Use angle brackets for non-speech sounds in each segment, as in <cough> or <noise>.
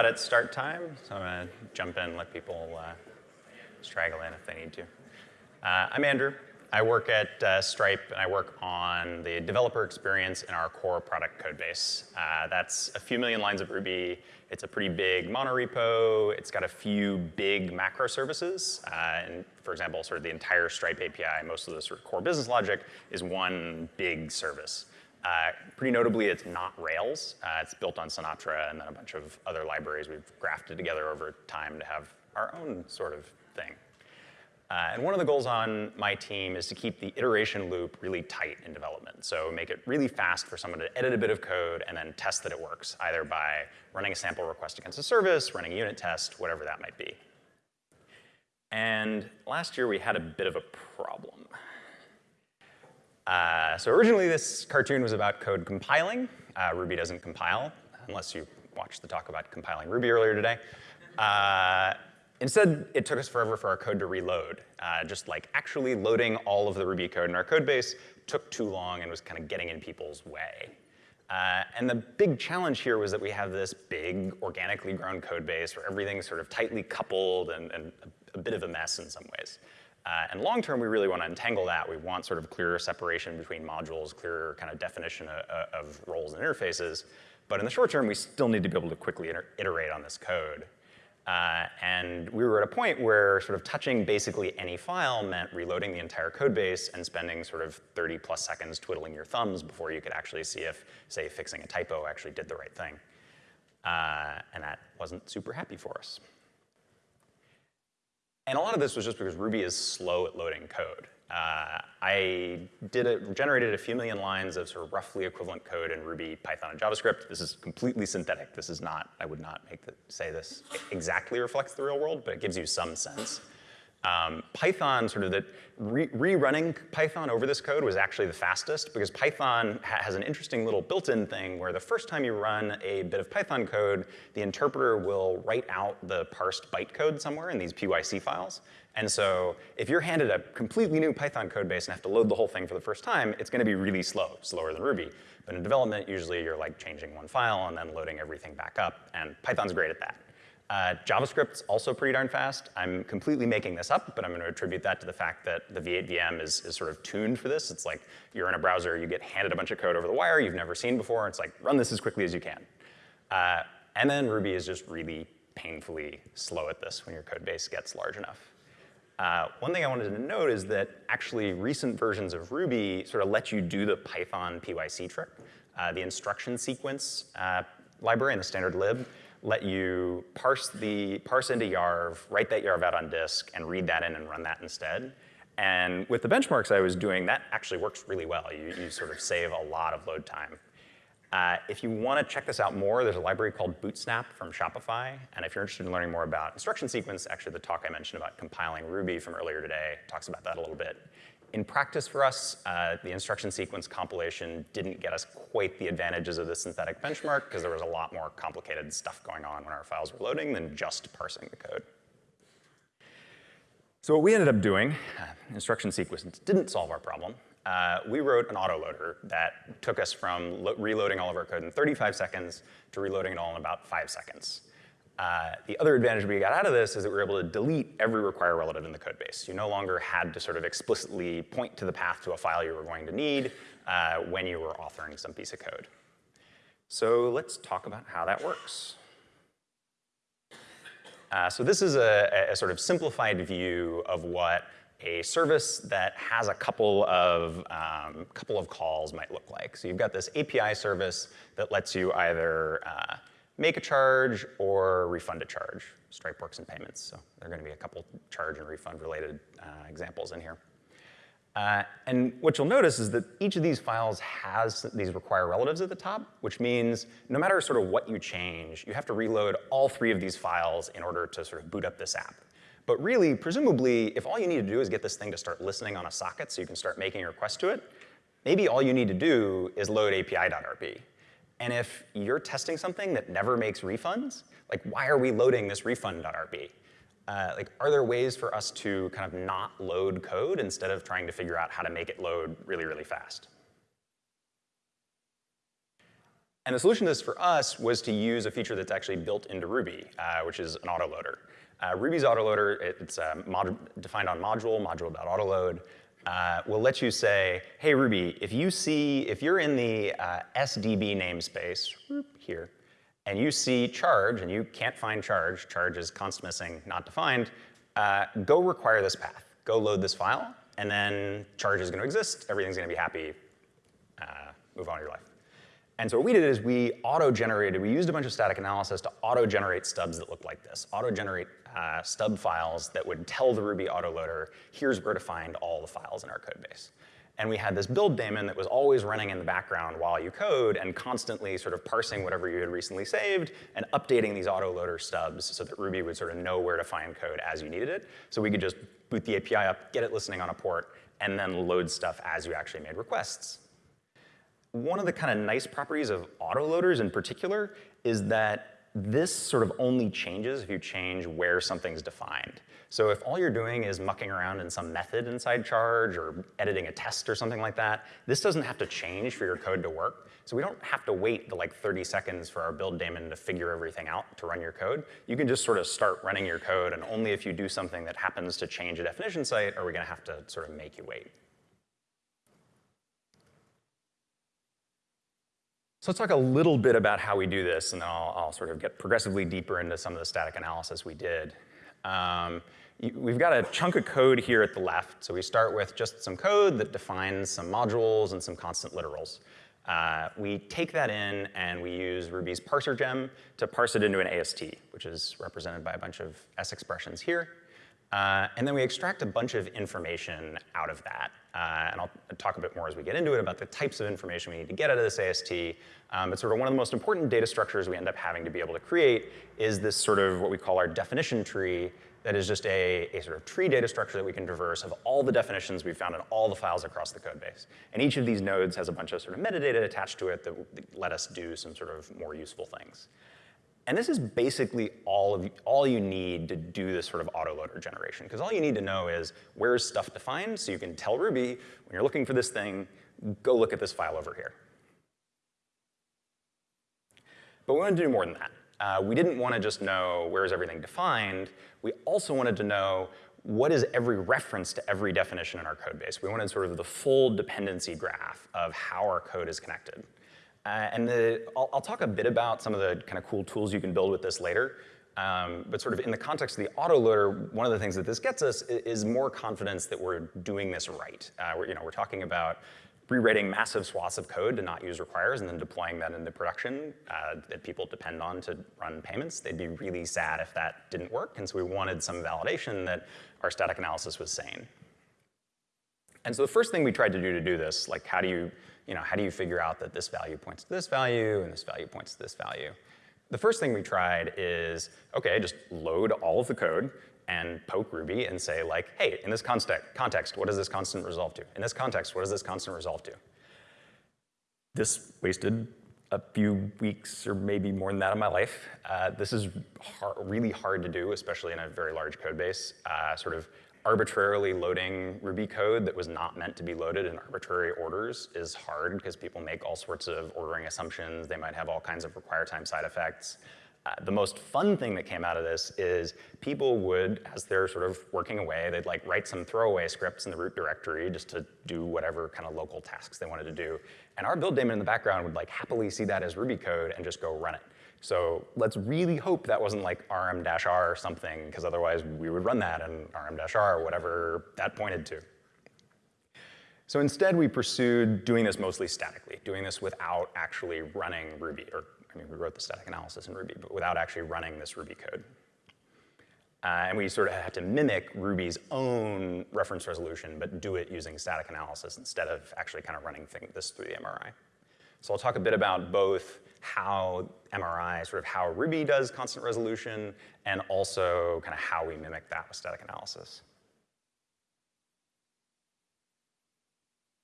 about at start time, so I'm going to jump in and let people uh, straggle in if they need to. Uh, I'm Andrew. I work at uh, Stripe, and I work on the developer experience in our core product code base. Uh, that's a few million lines of Ruby. It's a pretty big monorepo. It's got a few big macro services. Uh, and for example, sort of the entire Stripe API, most of the sort of core business logic is one big service. Uh, pretty notably, it's not Rails. Uh, it's built on Sinatra and then a bunch of other libraries we've grafted together over time to have our own sort of thing. Uh, and one of the goals on my team is to keep the iteration loop really tight in development. So make it really fast for someone to edit a bit of code and then test that it works, either by running a sample request against a service, running a unit test, whatever that might be. And last year we had a bit of a problem. Uh, so originally this cartoon was about code compiling. Uh, Ruby doesn't compile, unless you watched the talk about compiling Ruby earlier today. Uh, Instead, it took us forever for our code to reload. Uh, just like actually loading all of the Ruby code in our code base took too long and was kind of getting in people's way. Uh, and the big challenge here was that we have this big organically grown code base where everything's sort of tightly coupled and, and a, a, bit of a mess in some ways. Uh, and long term, we really want to untangle that. We want sort of clearer separation between modules, clearer kind of definition of, of roles and interfaces. But in the short term, we still need to be able to quickly iterate on this code. Uh, and we were at a point where sort of touching basically any file meant reloading the entire code base and spending sort of 30 plus seconds twiddling your thumbs before you could actually see if, say, fixing a typo actually did the right thing. Uh, and that wasn't super happy for us. And a lot of this was just because Ruby is slow at loading code. Uh, I did a, generated a few million lines of sort of roughly equivalent code in Ruby, Python, and JavaScript. This is completely synthetic. This is not, I would not make the, say this exactly reflects the real world, but it gives you some sense. Um, Python, sort of the re rerunning Python over this code was actually the fastest because Python ha has an interesting little built-in thing where the first time you run a bit of Python code, the interpreter will write out the parsed bytecode somewhere in these PYC files. And so if you're handed a completely new Python code base and have to load the whole thing for the first time, it's gonna be really slow, slower than Ruby. But in development, usually you're like changing one file and then loading everything back up, and Python's great at that. Uh, JavaScript's also pretty darn fast. I'm completely making this up, but I'm going to attribute that to the fact that the V8 VM is, is sort of tuned for this. It's like you're in a browser, you get handed a bunch of code over the wire you've never seen before. It's like, run this as quickly as you can. Uh, and then Ruby is just really painfully slow at this when your code base gets large enough. Uh, one thing I wanted to note is that actually recent versions of Ruby sort of let you do the Python PYC trick. Uh, the instruction sequence uh, library in the standard lib let you parse, the, parse into YARV, write that YARV out on disk, and read that in and run that instead. And with the benchmarks I was doing, that actually works really well. You, you sort of save a lot of load time. Uh, if you want to check this out more, there's a library called Bootsnap from Shopify. And if you're interested in learning more about instruction sequence, actually the talk I mentioned about compiling Ruby from earlier today talks about that a little bit. In practice for us, uh, the instruction sequence compilation didn't get us quite the advantages of the synthetic benchmark because there was a lot more complicated stuff going on when our files were loading than just parsing the code. So what we ended up doing, uh, instruction sequence didn't solve our problem. Uh, we wrote an autoloader that took us from reloading all of our code in 35 seconds to reloading it all in about five seconds. Uh, the other advantage we got out of this is that we were able to delete every require relative in the code base. You no longer had to sort of explicitly point to the path to a file you were going to need uh, when you were authoring some piece of code. So let's talk about how that works. Uh, so this is a, a, sort of simplified view of what a service that has a couple of, um, couple of calls might look like. So you've got this API service that lets you either uh, make a charge or refund a charge. Stripe works in payments, so there are going to be a couple charge and refund related uh, examples in here. Uh, and what you'll notice is that each of these files has these require relatives at the top, which means no matter sort of what you change, you have to reload all three of these files in order to sort of boot up this app. But really, presumably, if all you need to do is get this thing to start listening on a socket so you can start making a request to it, maybe all you need to do is load api.rb. And if you're testing something that never makes refunds, like why are we loading this refund.rb? Uh, like, are there ways for us to kind of not load code instead of trying to figure out how to make it load really, really fast? And the solution to this for us was to use a feature that's actually built into Ruby, uh, which is an autoloader. Uh, Ruby's autoloader, it, it's uh, defined on module, module.autoload, uh, will let you say, hey Ruby, if you see, if you're in the uh, SDB namespace here, and you see charge, and you can't find charge, charge is const missing, not defined, uh, go require this path. Go load this file, and then charge is gonna exist, everything's gonna be happy, uh, move on with your life. And so what we did is we auto-generated, we used a bunch of static analysis to auto-generate stubs that look like this, auto-generate uh, stub files that would tell the Ruby autoloader, here's where to find all the files in our code base. And we had this build daemon that was always running in the background while you code and constantly sort of parsing whatever you had recently saved and updating these autoloader stubs so that Ruby would sort of know where to find code as you needed it. So we could just boot the API up, get it listening on a port, and then load stuff as you actually made requests. One of the kind of nice properties of autoloaders in particular is that this sort of only changes if you change where something's defined. So if all you're doing is mucking around in some method inside charge or editing a test or something like that, this doesn't have to change for your code to work. So we don't have to wait the like 30 seconds for our build daemon to figure everything out to run your code. You can just sort of start running your code and only if you do something that happens to change a definition site are we gonna have to sort of make you wait. So let's talk a little bit about how we do this, and then I'll, I'll, sort of get progressively deeper into some of the static analysis we did. Um, we've got a chunk of code here at the left. So we start with just some code that defines some modules and some constant literals. Uh, we take that in and we use Ruby's parser gem to parse it into an AST, which is represented by a bunch of S expressions here. Uh, and then we extract a bunch of information out of that. Uh, and I'll talk a bit more as we get into it about the types of information we need to get out of this AST. Um, but sort of one of the most important data structures we end up having to be able to create is this sort of what we call our definition tree that is just a, a sort of tree data structure that we can traverse of all the definitions we've found in all the files across the code base. And each of these nodes has a bunch of sort of metadata attached to it that let us do some sort of more useful things. And this is basically all, of, all you need to do this sort of autoloader generation, because all you need to know is where's stuff defined, so you can tell Ruby, when you're looking for this thing, go look at this file over here. But we wanted to do more than that. Uh, we didn't want to just know where is everything defined. We also wanted to know what is every reference to every definition in our code base. We wanted sort of the full dependency graph of how our code is connected. Uh, and the, I'll, I'll, talk a bit about some of the kind of cool tools you can build with this later. Um, but sort of in the context of the autoloader, one of the things that this gets us is, more confidence that we're doing this right. Uh, we're, you know, we're talking about rewriting massive swaths of code to not use requires and then deploying that into production uh, that people depend on to run payments. They'd be really sad if that didn't work. And so we wanted some validation that our static analysis was sane. And so the first thing we tried to do to do this, like how do you you know, how do you figure out that this value points to this value and this value points to this value? The first thing we tried is, okay, just load all of the code and poke Ruby and say like, hey, in this context, what does this constant resolve to? In this context, what does this constant resolve to? This wasted a few weeks or maybe more than that of my life. Uh, this is hard, really hard to do, especially in a very large code base. Uh, sort of arbitrarily loading Ruby code that was not meant to be loaded in arbitrary orders is hard because people make all sorts of ordering assumptions. They might have all kinds of require time side effects. Uh, the most fun thing that came out of this is people would, as they're sort of working away, they'd like write some throwaway scripts in the root directory just to do whatever kind of local tasks they wanted to do. And our build daemon in the background would like happily see that as Ruby code and just go run it. So let's really hope that wasn't like rm-r or something, because otherwise we would run that and rm-r, or whatever that pointed to. So instead, we pursued doing this mostly statically, doing this without actually running Ruby, or I mean, we wrote the static analysis in Ruby, but without actually running this Ruby code. Uh, and we sort of had to mimic Ruby's own reference resolution, but do it using static analysis instead of actually kind of running this through the MRI. So I'll talk a bit about both how MRI, sort of how Ruby does constant resolution, and also kind of how we mimic that with static analysis.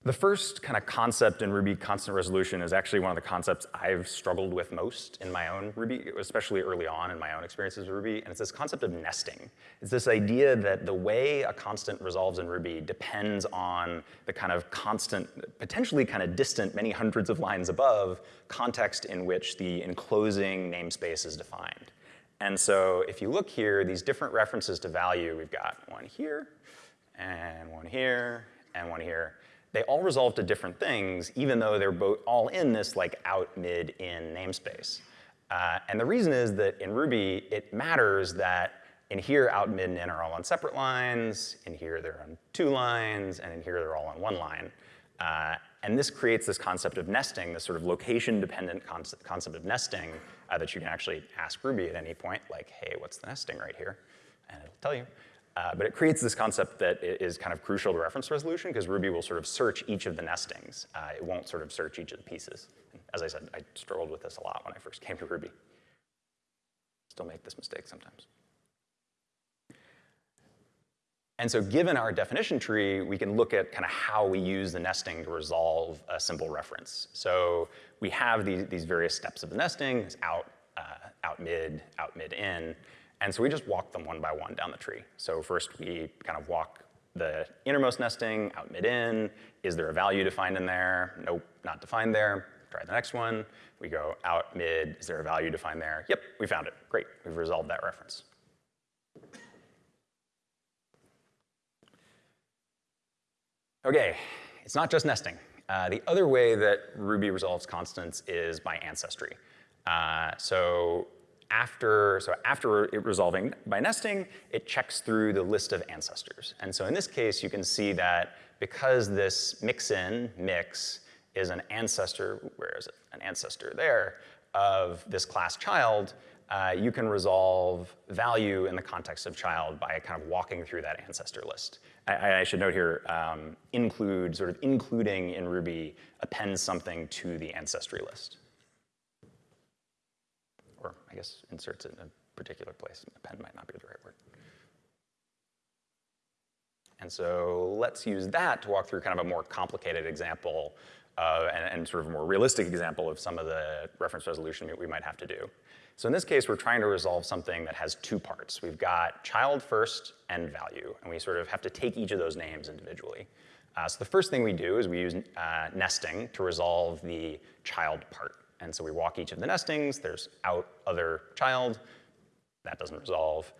The first kind of concept in Ruby constant resolution is actually one of the concepts I've struggled with most in my own Ruby, especially early on in my own experiences with Ruby, and it's this concept of nesting. It's this idea that the way a constant resolves in Ruby depends on the kind of constant, potentially kind of distant, many hundreds of lines above, context in which the enclosing namespace is defined. And so if you look here, these different references to value, we've got one here, and one here, and one here they all resolve to different things, even though they're both all in this like out, mid, in namespace. Uh, and the reason is that in Ruby, it matters that in here, out, mid, and in are all on separate lines, in here they're on two lines, and in here they're all on one line. Uh, and this creates this concept of nesting, this sort of location-dependent concept, concept of nesting uh, that you can actually ask Ruby at any point, like, hey, what's the nesting right here? And it'll tell you. Uh, but it creates this concept that is kind of crucial to reference resolution because Ruby will sort of search each of the nestings. Uh, it won't sort of search each of the pieces. As I said, I struggled with this a lot when I first came to Ruby. Still make this mistake sometimes. And so given our definition tree, we can look at kind of how we use the nesting to resolve a simple reference. So we have these, these various steps of the nesting, out, uh, out mid, out mid in. And so we just walk them one by one down the tree. So first we kind of walk the innermost nesting out mid-in. Is there a value defined in there? Nope, not defined there. Try the next one. We go out mid. Is there a value defined there? Yep, we found it. Great, we've resolved that reference. Okay, it's not just nesting. Uh, the other way that Ruby resolves constants is by ancestry. Uh, so after, so after resolving by nesting, it checks through the list of ancestors. And so in this case, you can see that because this mix-in, mix, is an ancestor, where is it? An ancestor there, of this class child, uh, you can resolve value in the context of child by kind of walking through that ancestor list. I, I should note here, um, include, sort of including in Ruby appends something to the ancestry list or I guess inserts it in a particular place. Append might not be the right word. And so let's use that to walk through kind of a more complicated example uh, and, and, sort of a more realistic example of some of the reference resolution we might have to do. So in this case, we're trying to resolve something that has two parts. We've got child first and value, and we sort of have to take each of those names individually. Uh, so the first thing we do is we use uh, nesting to resolve the child part. And so we walk each of the nestings, there's out other child, that doesn't resolve.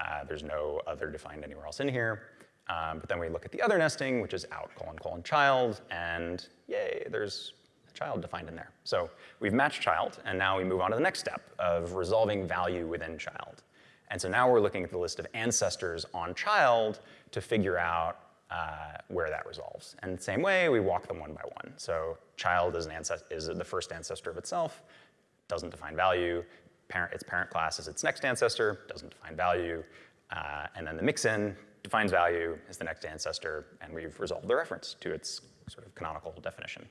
Uh, there's no other defined anywhere else in here. Um, but then we look at the other nesting, which is out colon colon child, and yay, there's a child defined in there. So we've matched child, and now we move on to the next step of resolving value within child. And so now we're looking at the list of ancestors on child to figure out uh, where that resolves. And the same way, we walk them one by one. So child is, an is the first ancestor of itself, doesn't define value. Parent, its parent class is its next ancestor, doesn't define value. Uh, and then the mix-in defines value, is the next ancestor, and we've resolved the reference to its sort of canonical definition.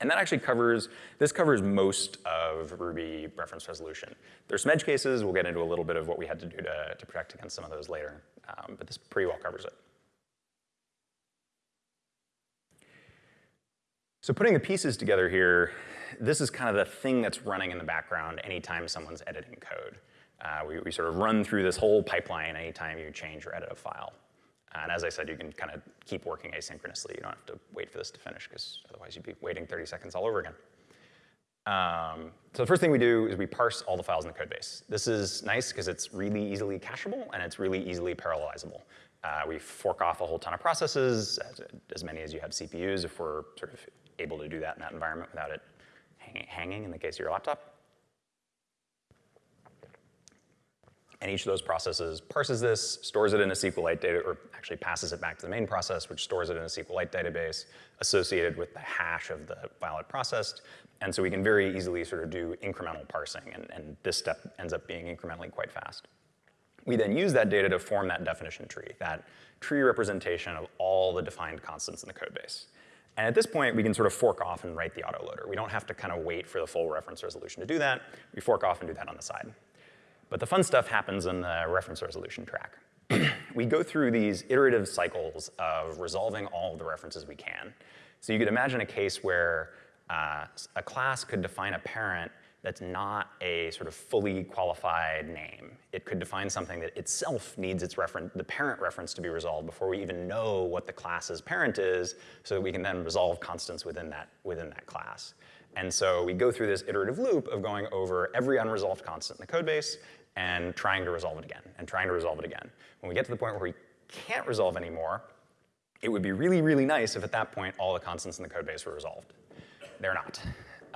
And that actually covers, this covers most of Ruby reference resolution. There's some edge cases, we'll get into a little bit of what we had to do to, to protect against some of those later, um, but this pretty well covers it. So putting the pieces together here, this is kind of the thing that's running in the background anytime someone's editing code. Uh, we, we, sort of run through this whole pipeline anytime you change or edit a file. And as I said, you can kind of keep working asynchronously. You don't have to wait for this to finish because otherwise you'd be waiting 30 seconds all over again. Um, so the first thing we do is we parse all the files in the code base. This is nice because it's really easily cacheable and it's really easily parallelizable. Uh, we fork off a whole ton of processes, as, as, many as you have CPUs if we're sort of able to do that in that environment without it hanging in the case of your laptop. And each of those processes parses this, stores it in a SQLite data, or actually passes it back to the main process, which stores it in a SQLite database associated with the hash of the file it processed. And so we can very easily sort of do incremental parsing, and, and this step ends up being incrementally quite fast. We then use that data to form that definition tree, that tree representation of all the defined constants in the code base. And at this point, we can sort of fork off and write the autoloader. We don't have to kind of wait for the full reference resolution to do that. We fork off and do that on the side. But the fun stuff happens in the reference resolution track. <clears throat> we go through these iterative cycles of resolving all of the references we can. So you could imagine a case where uh, a class could define a parent that's not a sort of fully qualified name. It could define something that itself needs its reference, the parent reference to be resolved before we even know what the class's parent is, so that we can then resolve constants within that, within that class. And so we go through this iterative loop of going over every unresolved constant in the code base and trying to resolve it again, and trying to resolve it again. When we get to the point where we can't resolve anymore, it would be really, really nice if at that point all the constants in the code base were resolved. They're not.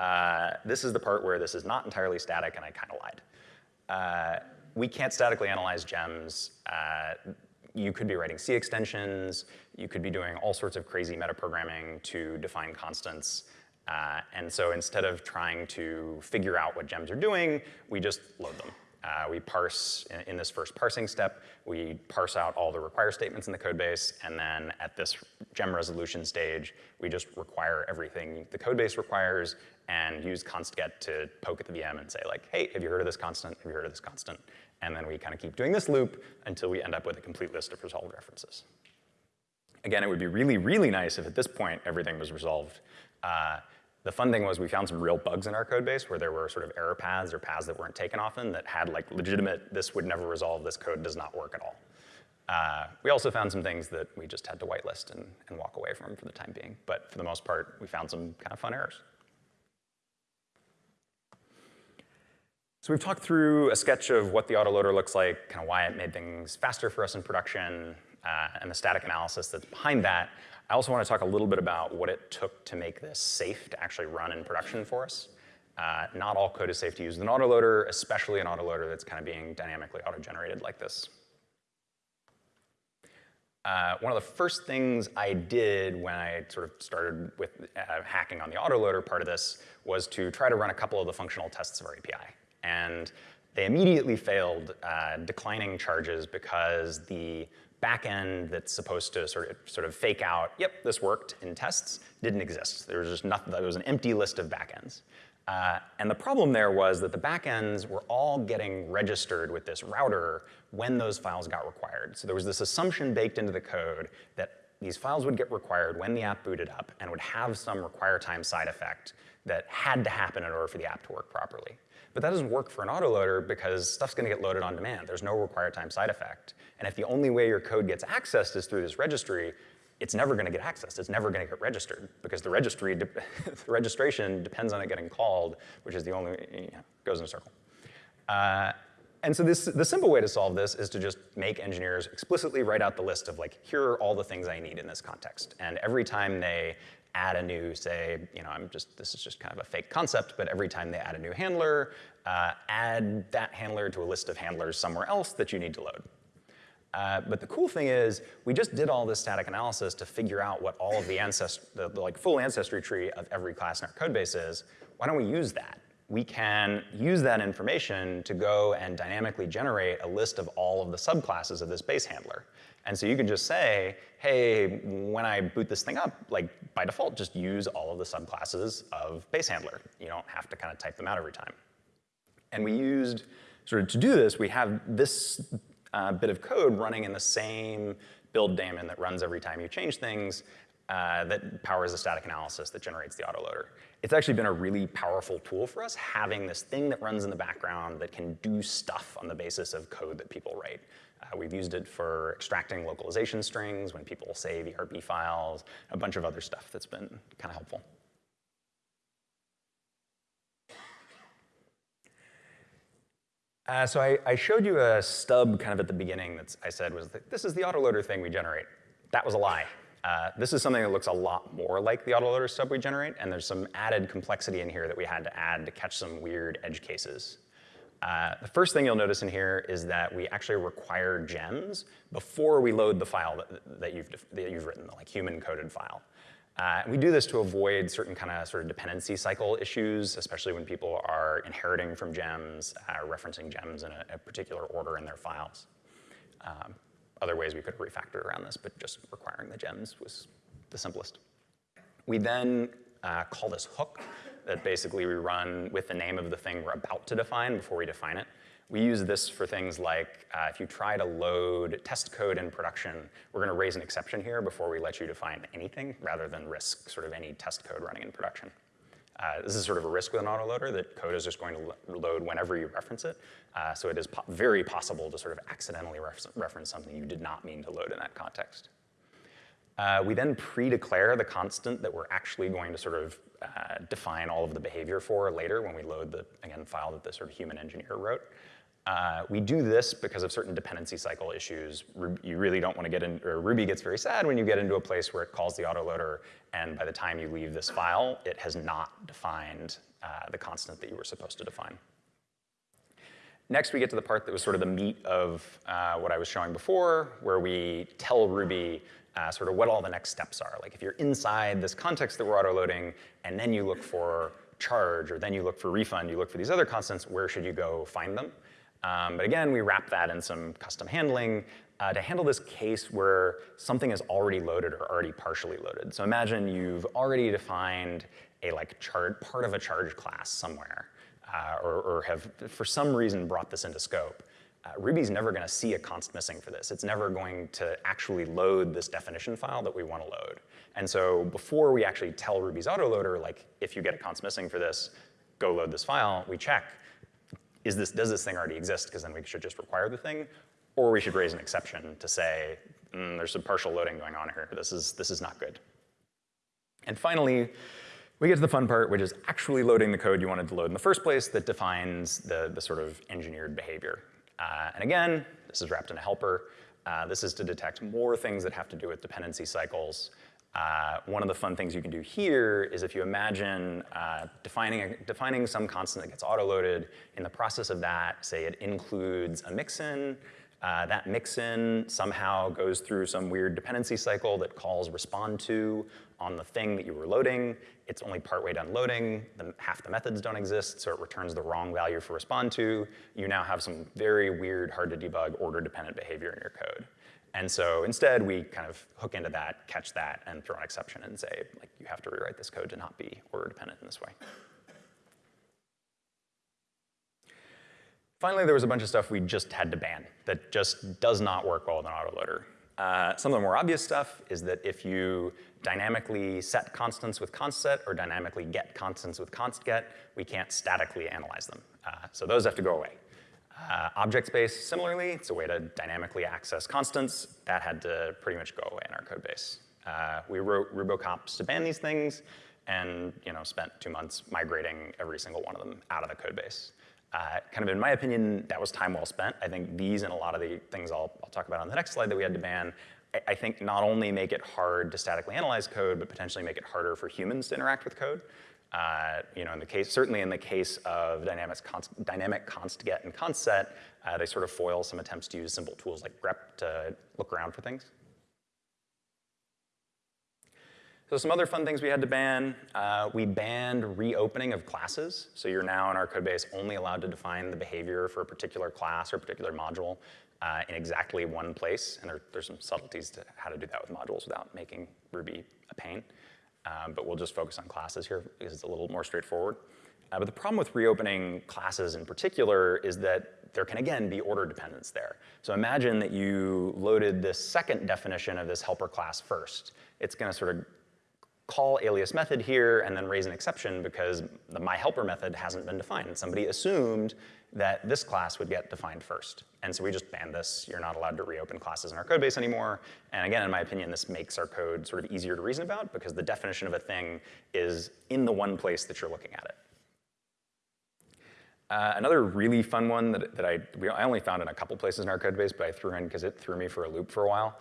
Uh, this is the part where this is not entirely static, and I kind of lied. Uh, we can't statically analyze gems. Uh, you could be writing C extensions. You could be doing all sorts of crazy metaprogramming to define constants. Uh, and so instead of trying to figure out what gems are doing, we just load them. Uh, we parse, in, in, this first parsing step, we parse out all the require statements in the code base, and then at this gem resolution stage, we just require everything the code base requires and use constget to poke at the VM and say like, hey, have you heard of this constant? Have you heard of this constant? And then we kind of keep doing this loop until we end up with a complete list of resolved references. Again, it would be really, really nice if at this point everything was resolved. Uh, the fun thing was we found some real bugs in our code base where there were sort of error paths or paths that weren't taken often that had like legitimate, this would never resolve, this code does not work at all. Uh, we also found some things that we just had to whitelist and, and walk away from for the time being. But for the most part, we found some kind of fun errors. So we've talked through a sketch of what the autoloader looks like, kind of why it made things faster for us in production, uh, and the static analysis that's behind that. I also want to talk a little bit about what it took to make this safe to actually run in production for us. Uh, not all code is safe to use with an autoloader, especially an autoloader that's kind of being dynamically auto-generated like this. Uh, one of the first things I did when I sort of started with uh, hacking on the autoloader part of this was to try to run a couple of the functional tests of our API. And they immediately failed, uh, declining charges because the backend that's supposed to sort of, sort of fake out, yep, this worked in tests, didn't exist. There was just nothing, there was an empty list of backends. Uh, and the problem there was that the backends were all getting registered with this router when those files got required. So there was this assumption baked into the code that these files would get required when the app booted up and would have some require time side effect that had to happen in order for the app to work properly. But that doesn't work for an autoloader because stuff's gonna get loaded on demand. There's no require time side effect. And if the only way your code gets accessed is through this registry, it's never gonna get accessed. It's never gonna get registered because the registry, <laughs> the registration depends on it getting called, which is the only, you know, goes in a circle. Uh, and so this, the simple way to solve this is to just make engineers explicitly write out the list of like, here are all the things I need in this context. And every time they add a new, say, you know, I'm just, this is just kind of a fake concept, but every time they add a new handler, uh, add that handler to a list of handlers somewhere else that you need to load. Uh, but the cool thing is, we just did all this static analysis to figure out what all of the ancestry, the, the like full ancestry tree of every class in our code base is. Why don't we use that? We can use that information to go and dynamically generate a list of all of the subclasses of this base handler. And so you can just say, hey, when I boot this thing up, like by default, just use all of the subclasses of base handler. You don't have to kind of type them out every time. And we used, sort of to do this, we have this uh, bit of code running in the same build daemon that runs every time you change things uh, that powers the static analysis that generates the autoloader. It's actually been a really powerful tool for us, having this thing that runs in the background that can do stuff on the basis of code that people write. Uh, we've used it for extracting localization strings when people save ERB files, a bunch of other stuff that's been kind of helpful. Uh, so I, I, showed you a stub kind of at the beginning that I said was, this is the autoloader thing we generate. That was a lie. Uh, this is something that looks a lot more like the autoloader stub we generate, and there's some added complexity in here that we had to add to catch some weird edge cases. Uh, the first thing you'll notice in here is that we actually require gems before we load the file that, that, you've, that you've written, the like human coded file. Uh, we do this to avoid certain kind of sort of dependency cycle issues, especially when people are inheriting from gems, uh, referencing gems in a, a, particular order in their files. Um, other ways we could refactor around this, but just requiring the gems was the simplest. We then uh, call this hook that basically we run with the name of the thing we're about to define before we define it. We use this for things like uh, if you try to load test code in production, we're going to raise an exception here before we let you define anything rather than risk sort of any test code running in production. Uh, this is sort of a risk with an autoloader that code is just going to load whenever you reference it. Uh, so it is po very possible to sort of accidentally reference something you did not mean to load in that context. Uh, we then pre-declare the constant that we're actually going to sort of uh, define all of the behavior for later when we load the, again, file that the sort of human engineer wrote. Uh, we do this because of certain dependency cycle issues. You really don't want to get in, or Ruby gets very sad when you get into a place where it calls the autoloader, and by the time you leave this file, it has not defined uh, the constant that you were supposed to define. Next, we get to the part that was sort of the meat of uh, what I was showing before, where we tell Ruby uh, sort of what all the next steps are. Like if you're inside this context that we're auto-loading, and then you look for charge, or then you look for refund, you look for these other constants, where should you go find them? Um, but again, we wrap that in some custom handling uh, to handle this case where something is already loaded or already partially loaded. So imagine you've already defined a like part of a charge class somewhere, uh, or, or have for some reason brought this into scope uh, Ruby's never going to see a const missing for this. It's never going to actually load this definition file that we want to load. And so before we actually tell Ruby's autoloader, like, if you get a const missing for this, go load this file, we check, is this, does this thing already exist? Because then we should just require the thing. Or we should raise an exception to say, mm, there's some partial loading going on here. This is, this is not good. And finally, we get to the fun part, which is actually loading the code you wanted to load in the first place that defines the, the sort of engineered behavior. Uh, and again, this is wrapped in a helper. Uh, this is to detect more things that have to do with dependency cycles. Uh, one of the fun things you can do here is if you imagine uh, defining, a, defining some constant that gets autoloaded, in the process of that, say it includes a mixin, uh, that mixin somehow goes through some weird dependency cycle that calls respond to on the thing that you were loading. It's only partway done loading. The, half the methods don't exist, so it returns the wrong value for respond to. You now have some very weird, hard to debug, order-dependent behavior in your code. And so instead, we kind of hook into that, catch that, and throw an exception and say, like, you have to rewrite this code to not be order-dependent in this way. Finally, there was a bunch of stuff we just had to ban that just does not work well with an autoloader. Uh, some of the more obvious stuff is that if you dynamically set constants with constset or dynamically get constants with constget, we can't statically analyze them. Uh, so those have to go away. Uh, object space, similarly, it's a way to dynamically access constants. That had to pretty much go away in our code base. Uh, we wrote rubocops to ban these things and you know, spent two months migrating every single one of them out of the code base. Uh, kind of in my opinion, that was time well spent. I think these and a lot of the things I'll, I'll talk about on the next slide that we had to ban, I, I, think not only make it hard to statically analyze code, but potentially make it harder for humans to interact with code. Uh, you know, in the case, certainly in the case of dynamic const, dynamic const get and const set, uh, they sort of foil some attempts to use simple tools like grep to look around for things. So some other fun things we had to ban. Uh, we banned reopening of classes. So you're now in our code base only allowed to define the behavior for a particular class or particular module uh, in exactly one place. And there, there's some subtleties to how to do that with modules without making Ruby a pain. Um, but we'll just focus on classes here because it's a little more straightforward. Uh, but the problem with reopening classes in particular is that there can again be order dependence there. So imagine that you loaded this second definition of this helper class first. It's gonna sort of call alias method here and then raise an exception because the my helper method hasn't been defined. Somebody assumed that this class would get defined first. And so we just banned this. You're not allowed to reopen classes in our code base anymore. And again, in my opinion, this makes our code sort of easier to reason about because the definition of a thing is in the one place that you're looking at it. Uh, another really fun one that, that I, we, I only found in a couple places in our code base, but I threw in because it threw me for a loop for a while.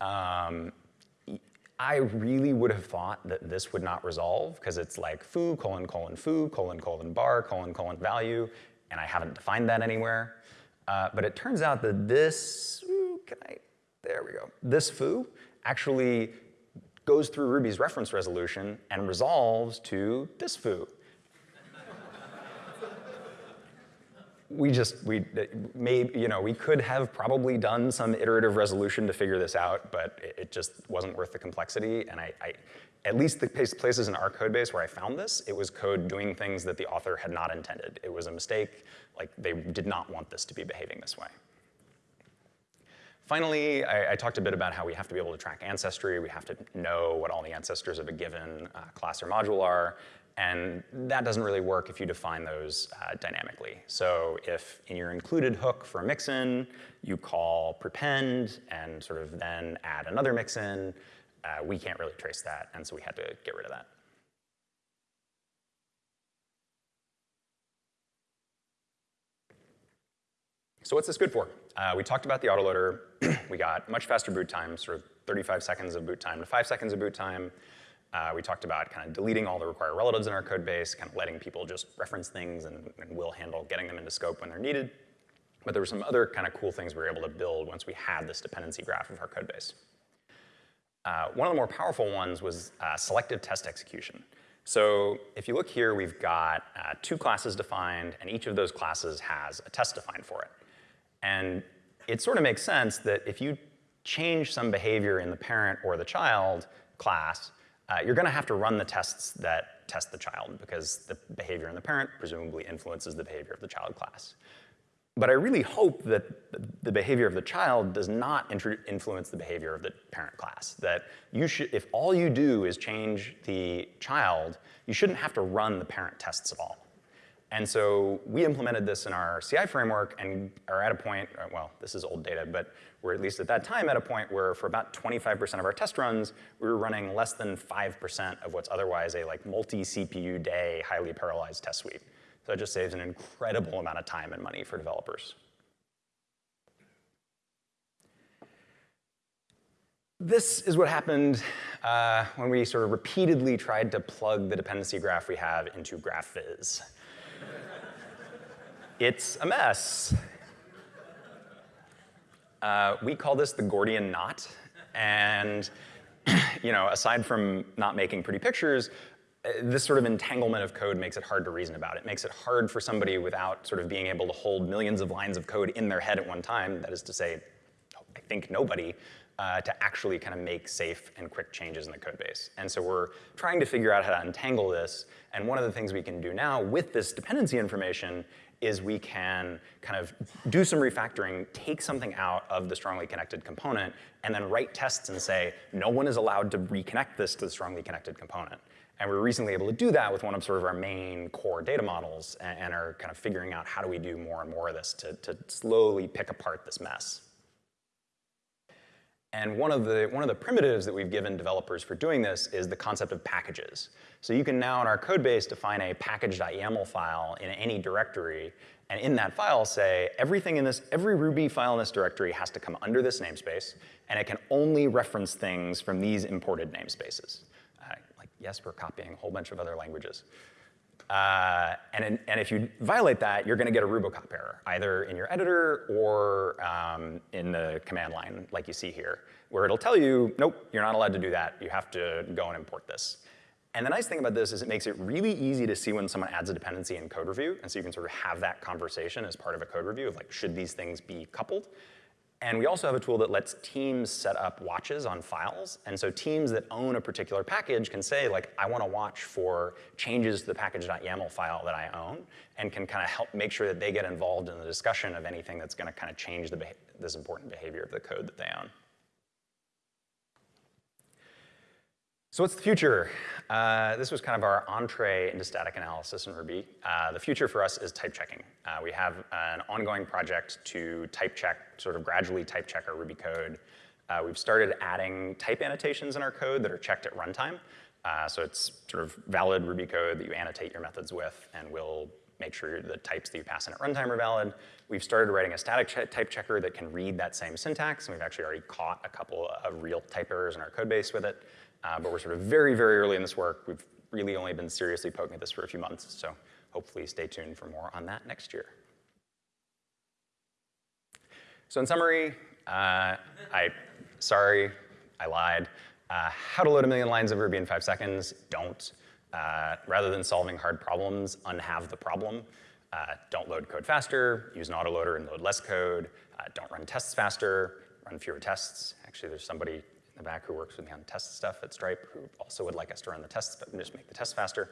Um, I really would have thought that this would not resolve because it's like foo colon colon foo colon colon bar colon colon value, and I haven't defined that anywhere. Uh, but it turns out that this, ooh, can I, there we go. This foo actually goes through Ruby's reference resolution and resolves to this foo. We just, we may, you know, we could have probably done some iterative resolution to figure this out, but it, it just wasn't worth the complexity. And I, I, at least the places in our code base where I found this, it was code doing things that the author had not intended. It was a mistake, like they did not want this to be behaving this way. Finally, I, I, talked a bit about how we have to be able to track ancestry. We have to know what all the ancestors of a given uh, class or module are. And that doesn't really work if you define those uh, dynamically. So if in your included hook for a mixin, you call prepend and sort of then add another mixin, uh, we can't really trace that, and so we had to get rid of that. So what's this good for? Uh, we talked about the autoloader. <clears throat> we got much faster boot time, sort of 35 seconds of boot time to five seconds of boot time. Uh, we talked about kind of deleting all the required relatives in our code base, kind of letting people just reference things and, and we'll handle getting them into scope when they're needed. But there were some other kind of cool things we were able to build once we had this dependency graph of our code base. Uh, one of the more powerful ones was uh, selective test execution. So if you look here, we've got uh, two classes defined, and each of those classes has a test defined for it. And it sort of makes sense that if you change some behavior in the parent or the child class, uh, you're gonna have to run the tests that test the child because the behavior in the parent presumably influences the behavior of the child class. But I really hope that the behavior of the child does not influence the behavior of the parent class. That you should, if all you do is change the child, you shouldn't have to run the parent tests at all. And so we implemented this in our CI framework and are at a point, uh, well, this is old data, but we're at least at that time at a point where for about 25% of our test runs, we were running less than 5% of what's otherwise a like multi-CPU day, highly parallelized test suite. So it just saves an incredible amount of time and money for developers. This is what happened uh, when we sort of repeatedly tried to plug the dependency graph we have into GraphViz. It's a mess. Uh, we call this the Gordian knot. And <clears throat> you know, aside from not making pretty pictures, uh, this sort of entanglement of code makes it hard to reason about. It makes it hard for somebody without sort of being able to hold millions of lines of code in their head at one time, that is to say, I think nobody, uh, to actually kind of make safe and quick changes in the code base. And so we're trying to figure out how to untangle this. And one of the things we can do now with this dependency information is we can kind of do some refactoring, take something out of the strongly connected component, and then write tests and say, no one is allowed to reconnect this to the strongly connected component. And we were recently able to do that with one of sort of our main core data models and, and are kind of figuring out how do we do more and more of this to, to slowly pick apart this mess. And one of, the, one of the primitives that we've given developers for doing this is the concept of packages. So you can now in our code base define a package.yaml file in any directory, and in that file say everything in this, every Ruby file in this directory has to come under this namespace, and it can only reference things from these imported namespaces. Uh, like, yes, we're copying a whole bunch of other languages. Uh, and, and if you violate that, you're gonna get a Rubocop error, either in your editor or um, in the command line, like you see here, where it'll tell you, nope, you're not allowed to do that. You have to go and import this. And the nice thing about this is it makes it really easy to see when someone adds a dependency in code review, and so you can sort of have that conversation as part of a code review of like, should these things be coupled? And we also have a tool that lets teams set up watches on files. And so teams that own a particular package can say, like, I want to watch for changes to the package.yaml file that I own, and can kind of help make sure that they get involved in the discussion of anything that's going to kind of change the this important behavior of the code that they own. So what's the future? Uh, this was kind of our entree into static analysis in Ruby. Uh, the future for us is type checking. Uh, we have an ongoing project to type check, sort of gradually type check our Ruby code. Uh, we've started adding type annotations in our code that are checked at runtime. Uh, so it's sort of valid Ruby code that you annotate your methods with, and we'll make sure the types that you pass in at runtime are valid. We've started writing a static ch type checker that can read that same syntax, and we've actually already caught a couple of real type errors in our code base with it. Uh, but we're sort of very, very early in this work. We've really only been seriously poking at this for a few months, so hopefully stay tuned for more on that next year. So in summary, uh, I, sorry, I lied. Uh, how to load a million lines of Ruby in five seconds, don't. Uh, rather than solving hard problems, unhave the problem. Uh, don't load code faster, use an autoloader and load less code. Uh, don't run tests faster, run fewer tests. Actually, there's somebody the back who works with me on test stuff at Stripe who also would like us to run the tests, but just make the tests faster.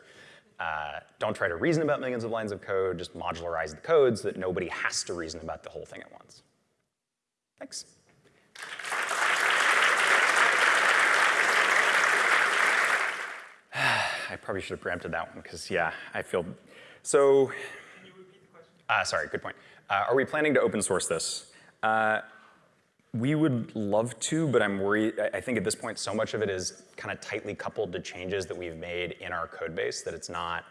Uh, don't try to reason about millions of lines of code, just modularize the code so that nobody has to reason about the whole thing at once. Thanks. <sighs> I probably should have preempted that one because, yeah, I feel. So, uh, sorry, good point. Uh, are we planning to open source this? We would love to, but I'm worried. I think at this point, so much of it is kind of tightly coupled to changes that we've made in our code base that it's not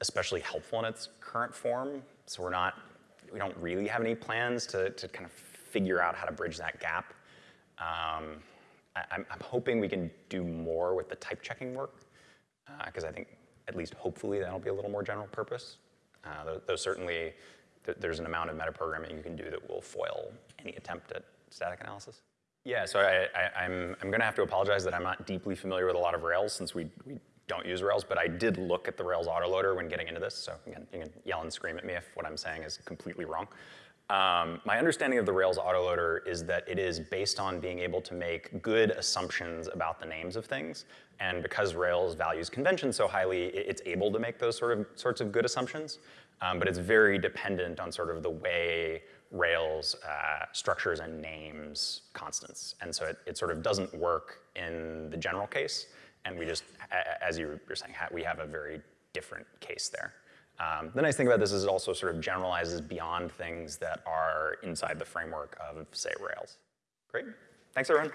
especially helpful in its current form. So we're not, we don't really have any plans to, to kind of figure out how to bridge that gap. Um, I, am hoping we can do more with the type checking work because uh, I think at least hopefully that'll be a little more general purpose. Uh, though, certainly th there's an amount of metaprogramming you can do that will foil any attempt at static analysis. Yeah, so I, am I'm, I'm going to have to apologize that I'm not deeply familiar with a lot of Rails since we, we don't use Rails, but I did look at the Rails autoloader when getting into this, so again, you can yell and scream at me if what I'm saying is completely wrong. Um, my understanding of the Rails autoloader is that it is based on being able to make good assumptions about the names of things. And because Rails values convention so highly, it's able to make those sort of sorts of good assumptions. Um, but it's very dependent on sort of the way Rails uh, structures and names constants. And so it, it sort of doesn't work in the general case. And we just, as you were saying, we have a very different case there. Um, the nice thing about this is it also sort of generalizes beyond things that are inside the framework of, say, Rails. Great. Thanks, everyone.